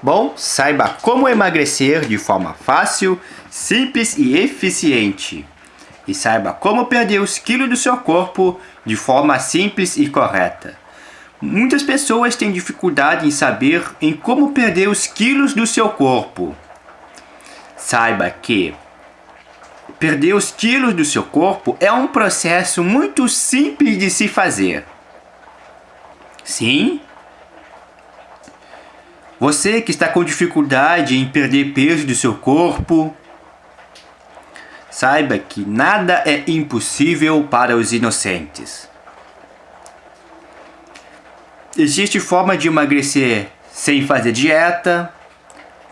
Bom, saiba como emagrecer de forma fácil, simples e eficiente. E saiba como perder os quilos do seu corpo de forma simples e correta. Muitas pessoas têm dificuldade em saber em como perder os quilos do seu corpo. Saiba que perder os quilos do seu corpo é um processo muito simples de se fazer. Sim, você que está com dificuldade em perder peso do seu corpo, saiba que nada é impossível para os inocentes. Existe forma de emagrecer sem fazer dieta.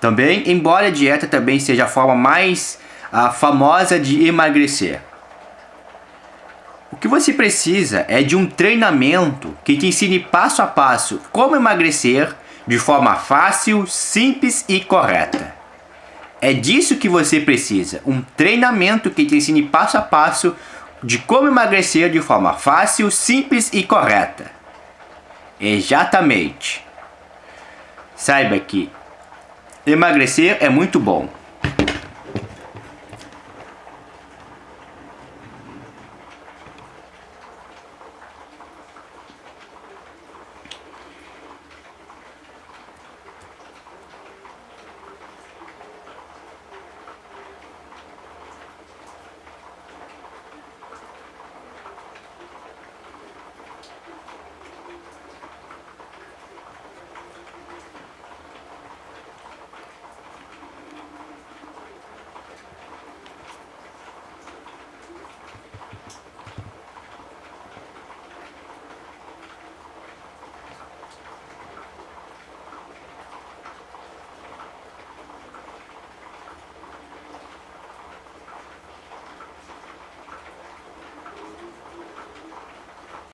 Também, embora a dieta também seja a forma mais a famosa de emagrecer. O que você precisa é de um treinamento que te ensine passo a passo como emagrecer de forma fácil, simples e correta. É disso que você precisa, um treinamento que te ensine passo a passo de como emagrecer de forma fácil, simples e correta. Exatamente. Saiba que emagrecer é muito bom.